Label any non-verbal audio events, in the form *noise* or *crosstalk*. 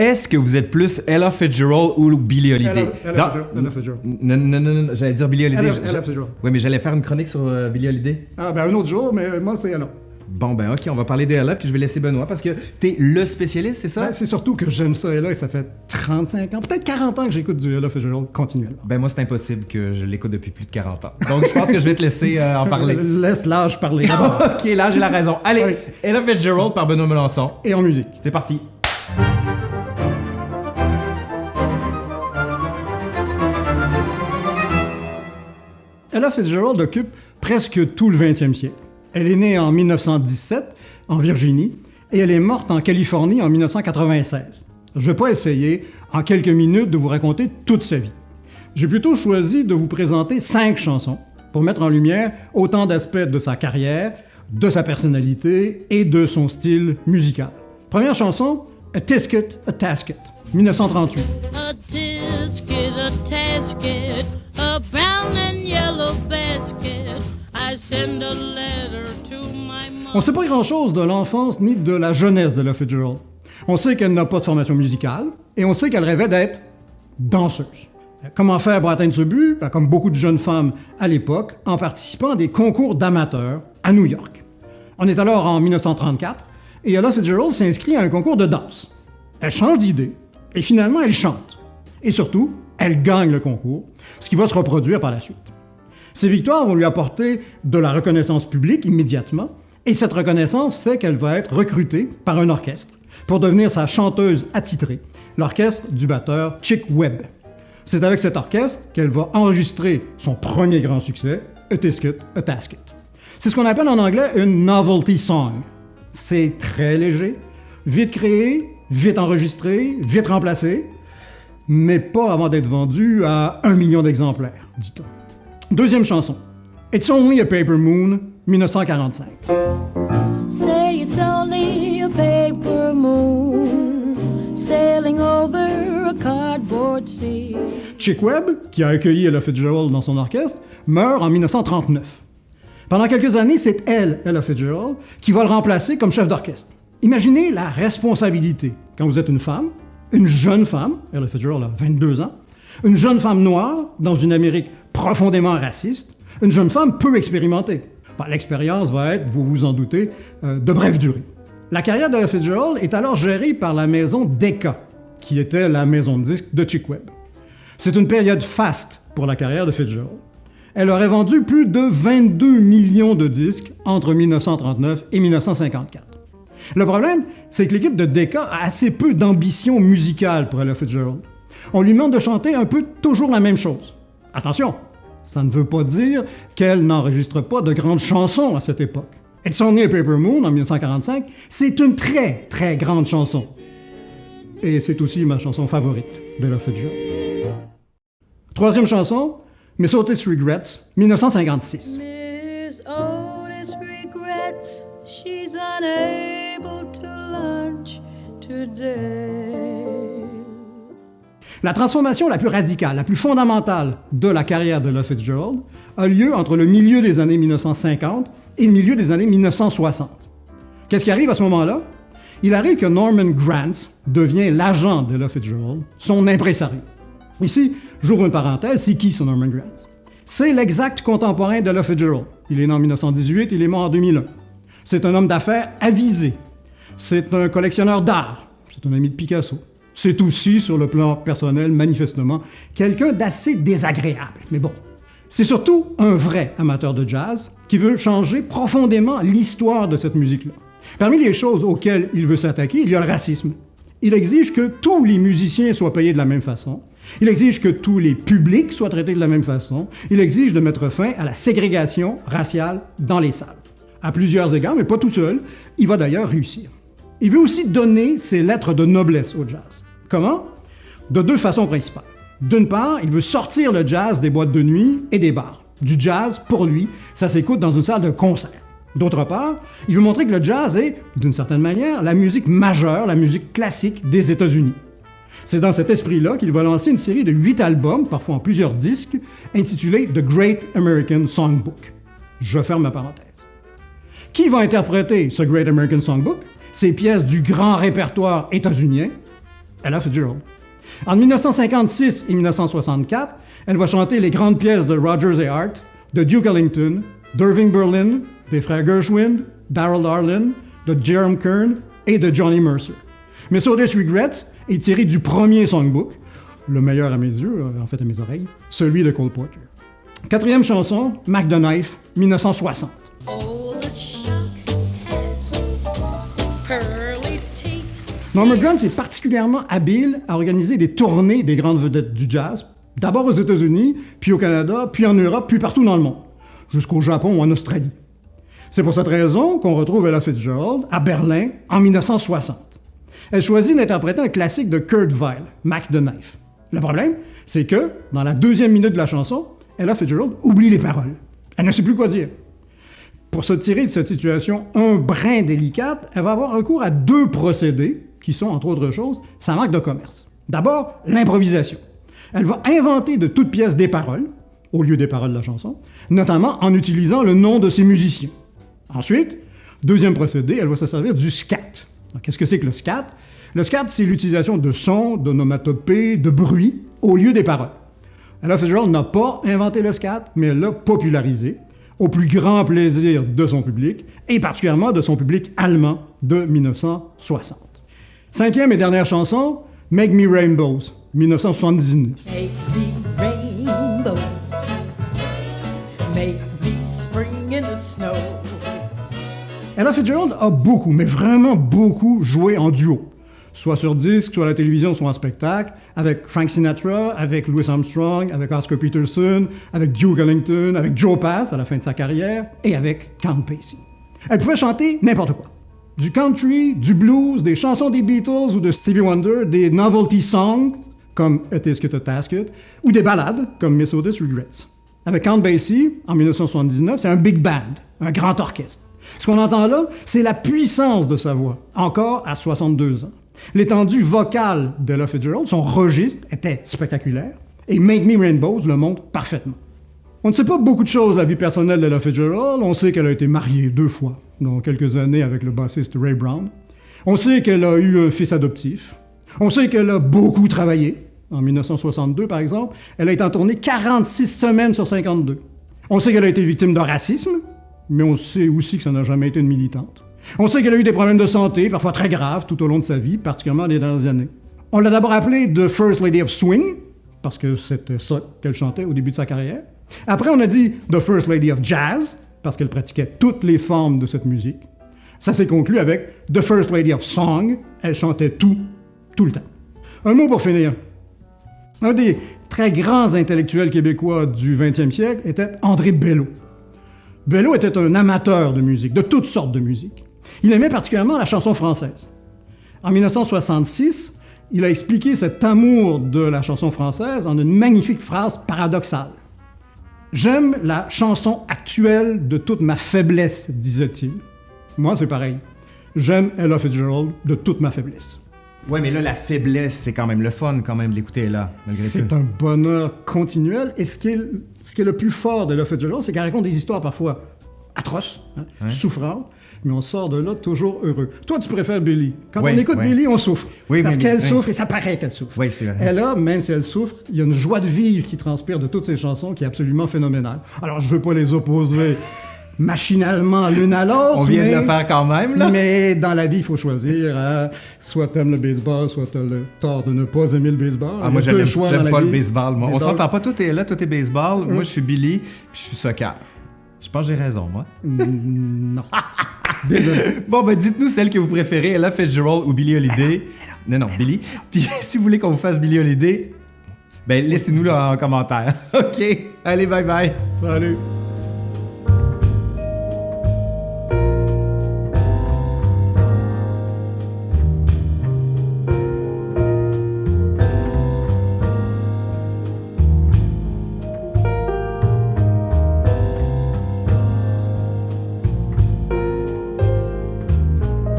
Est-ce que vous êtes plus Ella Fitzgerald ou Billie Holiday? Ella- Ella Fitzgerald, Ella. Non, non, non, non, j'allais dire Billie Holiday. Ella- Ella Fitzgerald. Oui, mais j'allais faire une chronique sur euh, Billie Holiday. Ah, ben un autre jour, mais moi, c'est alors. Bon, ben ok, on va parler d'Ella, puis je vais laisser Benoît, parce que t'es le spécialiste, c'est ça? Ben, c'est surtout que j'aime ça, et là, et ça fait 35 ans, peut-être 40 ans que j'écoute du Ella Fitzgerald continuellement. Ben moi, c'est impossible que je l'écoute depuis plus de 40 ans. Donc, je pense que je vais te laisser euh, en parler. *laughs* Laisse l'âge parler *laughs* ok, là, j'ai la raison. Allez. Ella Fitzgerald par Benoît Melançon. Et en musique. C'est parti. Ella Fitzgerald occupe presque tout le 20e siècle. Elle est née en 1917 en Virginie et elle est morte en Californie en 1996. Je ne vais pas essayer en quelques minutes de vous raconter toute sa vie. J'ai plutôt choisi de vous présenter cinq chansons pour mettre en lumière autant d'aspects de sa carrière, de sa personnalité et de son style musical. Première chanson, A Tisket, A Tasket, 1938. A tisket, a tasket, On ne sait pas grand-chose de l'enfance ni de la jeunesse de Fitzgerald. On sait qu'elle n'a pas de formation musicale et on sait qu'elle rêvait d'être danseuse. Comment faire pour atteindre ce but? Ben, comme beaucoup de jeunes femmes à l'époque, en participant à des concours d'amateurs à New York. On est alors en 1934 et Ella Fitzgerald s'inscrit à un concours de danse. Elle change d'idée et finalement elle chante. Et surtout, elle gagne le concours, ce qui va se reproduire par la suite. Ces victoires vont lui apporter de la reconnaissance publique immédiatement, et cette reconnaissance fait qu'elle va être recrutée par un orchestre pour devenir sa chanteuse attitrée, l'orchestre du batteur Chick Webb. C'est avec cet orchestre qu'elle va enregistrer son premier grand succès, A Tisket, A Tasket. C'est ce qu'on appelle en anglais une novelty song. C'est très léger, vite créé, vite enregistré, vite remplacé, mais pas avant d'être vendu à un million d'exemplaires, dit-on. Deuxième chanson. It's Only a Paper Moon, 1945. Say it's only a paper moon sailing over a cardboard sea. Chick Webb, qui a accueilli Ella Fitzgerald dans son orchestre, meurt en 1939. Pendant quelques années, c'est elle, Ella Fitzgerald, qui va le remplacer comme chef d'orchestre. Imaginez la responsabilité quand vous êtes une femme, une jeune femme, Ella Fitzgerald a 22 ans, une jeune femme noire dans une Amérique profondément raciste, une jeune femme peu expérimentée. Bon, L'expérience va être, vous vous en doutez, euh, de brève durée. La carrière d'Ella Fitzgerald est alors gérée par la maison Decca, qui était la maison de disques de Chick Webb. C'est une période faste pour la carrière de Fitzgerald. Elle aurait vendu plus de 22 millions de disques entre 1939 et 1954. Le problème, c'est que l'équipe de Decca a assez peu d'ambition musicale pour Ella Fitzgerald. On lui demande de chanter un peu toujours la même chose. Attention, ça ne veut pas dire qu'elle n'enregistre pas de grandes chansons à cette époque. It's Only a Paper Moon en 1945, c'est une très très grande chanson. Et c'est aussi ma chanson favorite d'Ella Fitzgerald. Troisième chanson, Miss Otis Regrets, 1956. Miss Otis regrets she's unable to lunch today. La transformation la plus radicale, la plus fondamentale de la carrière de Ella Fitzgerald a lieu entre le milieu des années 1950 et le milieu des années 1960. Qu'est-ce qui arrive à ce moment-là? Il arrive que Norman Granz devient l'agent de Ella Fitzgerald, son impresario. Ici, j'ouvre une parenthèse, c'est qui ce Norman Granz? C'est l'exact contemporain d'Ella Fitzgerald. Il est né en 1918, il est mort en 2001. C'est un homme d'affaires avisé. C'est un collectionneur d'art. C'est un ami de Picasso. C'est aussi, sur le plan personnel, manifestement, quelqu'un d'assez désagréable. Mais bon, c'est surtout un vrai amateur de jazz qui veut changer profondément l'histoire de cette musique-là. Parmi les choses auxquelles il veut s'attaquer, il y a le racisme. Il exige que tous les musiciens soient payés de la même façon. Il exige que tous les publics soient traités de la même façon. Il exige de mettre fin à la ségrégation raciale dans les salles. À plusieurs égards, mais pas tout seul, il va d'ailleurs réussir. Il veut aussi donner ses lettres de noblesse au jazz. Comment? De deux façons principales. D'une part, il veut sortir le jazz des boîtes de nuit et des bars. Du jazz, pour lui, ça s'écoute dans une salle de concert. D'autre part, il veut montrer que le jazz est, d'une certaine manière, la musique majeure, la musique classique des États-Unis. C'est dans cet esprit-là qu'il va lancer une série de huit albums, parfois en plusieurs disques, intitulés The Great American Songbook. Je ferme ma parenthèse. Qui va interpréter ce Great American Songbook? Ces pièces du grand répertoire états-unien? Ella Fitzgerald. En 1956 et 1964, elle va chanter les grandes pièces de Rogers et Hart, de Duke Ellington, d'Irving Berlin, des frères Gershwin, Darrell Darlin, de Jerome Kern et de Johnny Mercer. Miss Otis Regrets est tiré du premier songbook, le meilleur à mes yeux, euh, en fait à mes oreilles, celui de Cole Porter. Quatrième chanson, Mac the Knife, 1960. Oh, the shark has pearly teeth. Norman Granz est particulièrement habile à organiser des tournées des grandes vedettes du jazz, d'abord aux États-Unis, puis au Canada, puis en Europe, puis partout dans le monde, jusqu'au Japon ou en Australie. C'est pour cette raison qu'on retrouve Ella Fitzgerald à Berlin en 1960. Elle choisit d'interpréter un classique de Kurt Weill, Mac the Knife. Le problème, c'est que, dans la deuxième minute de la chanson, Ella Fitzgerald oublie les paroles. Elle ne sait plus quoi dire. Pour se tirer de cette situation un brin délicate, elle va avoir recours à deux procédés qui sont, entre autres choses, sa marque de commerce. D'abord, l'improvisation. Elle va inventer de toutes pièces des paroles, au lieu des paroles de la chanson, notamment en utilisant le nom de ses musiciens. Ensuite, deuxième procédé, elle va se servir du scat. Alors, Qu'est-ce que c'est que le scat? Le scat, c'est l'utilisation de sons, d'onomatopées, de bruits, au lieu des paroles. Ella Fitzgerald n'a pas inventé le scat, mais elle l'a popularisé, au plus grand plaisir de son public, et particulièrement de son public allemand de 1960. Cinquième et dernière chanson, Make Me Rainbows, 1979. Make me rainbows. Make me spring in the snow. Ella Fitzgerald a beaucoup, mais vraiment beaucoup joué en duo. Soit sur disque, soit à la télévision, soit en spectacle, avec Frank Sinatra, avec Louis Armstrong, avec Oscar Peterson, avec Duke Ellington, avec Joe Pass à la fin de sa carrière, et avec Count Basie. Elle pouvait chanter n'importe quoi. Du country, du blues, des chansons des Beatles ou de Stevie Wonder, des novelty songs, comme A Tisket a Tasket, ou des ballades, comme Miss Otis Regrets. Avec Count Basie, en 1979, c'est un big band, un grand orchestre. Ce qu'on entend là, c'est la puissance de sa voix, encore à 62 ans. L'étendue vocale d'Ella Fitzgerald, son registre, était spectaculaire, et Make Me Rainbows le montre parfaitement. On ne sait pas beaucoup de choses de la vie personnelle d'Ella Fitzgerald. On sait qu'elle a été mariée deux fois, dans quelques années avec le bassiste Ray Brown. On sait qu'elle a eu un fils adoptif. On sait qu'elle a beaucoup travaillé. En 1962, par exemple, elle a été en tournée 46 semaines sur 52. On sait qu'elle a été victime de racisme, mais on sait aussi que ça n'a jamais été une militante. On sait qu'elle a eu des problèmes de santé, parfois très graves, tout au long de sa vie, particulièrement les dernières années. On l'a d'abord appelée The First Lady of Swing, parce que c'était ça qu'elle chantait au début de sa carrière. Après, on a dit The First Lady of Jazz, parce qu'elle pratiquait toutes les formes de cette musique. Ça s'est conclu avec The First Lady of Song, elle chantait tout, tout le temps. Un mot pour finir. Un des très grands intellectuels québécois du 20e siècle était André Bello. Bello était un amateur de musique, de toutes sortes de musique. Il aimait particulièrement la chanson française. En 1966, il a expliqué cet amour de la chanson française en une magnifique phrase paradoxale. J'aime la chanson actuelle de toute ma faiblesse, disait-il. Moi, c'est pareil. J'aime Ella Fitzgerald de toute ma faiblesse. Ouais, mais là, la faiblesse, c'est quand même le fun, quand même, l'écouter là, malgré tout. C'est un bonheur continuel. Et ce qui est, ce qui est le plus fort de Ella Fitzgerald, c'est qu'elle raconte des histoires parfois atroces, hein, souffrantes, mais on sort de là toujours heureux. Toi, tu préfères Billy. Quand Oui, on écoute oui. Billy, on souffre. Oui, parce qu'elle souffre et ça paraît qu'elle souffre. Oui, c'est vrai. Elle a, même si elle souffre, il y a une joie de vivre qui transpire de toutes ses chansons qui est absolument phénoménale. Alors, je veux pas les opposer machinalement l'une à l'autre. On vient de mais- le faire quand même, là. mais dans la vie, il faut choisir. hein. Soit t'aimes le baseball, soit t'as le tort de ne pas aimer le baseball. Ah, moi, j'aime pas le baseball. Moi. On s'entend pas, tout est là, tout est baseball. Hum. Moi, je suis Billy, puis je suis soccer. Je pense que j'ai raison, moi. Mm, non. *laughs* Désolé. Bon, ben dites-nous celle que vous préférez, Ella Fitzgerald ou Billie Holiday. Non, non, Billy. Puis *laughs* si vous voulez qu'on vous fasse Billie Holiday, ben laissez-nous là en commentaire. *laughs* OK. Allez, bye bye. Salut.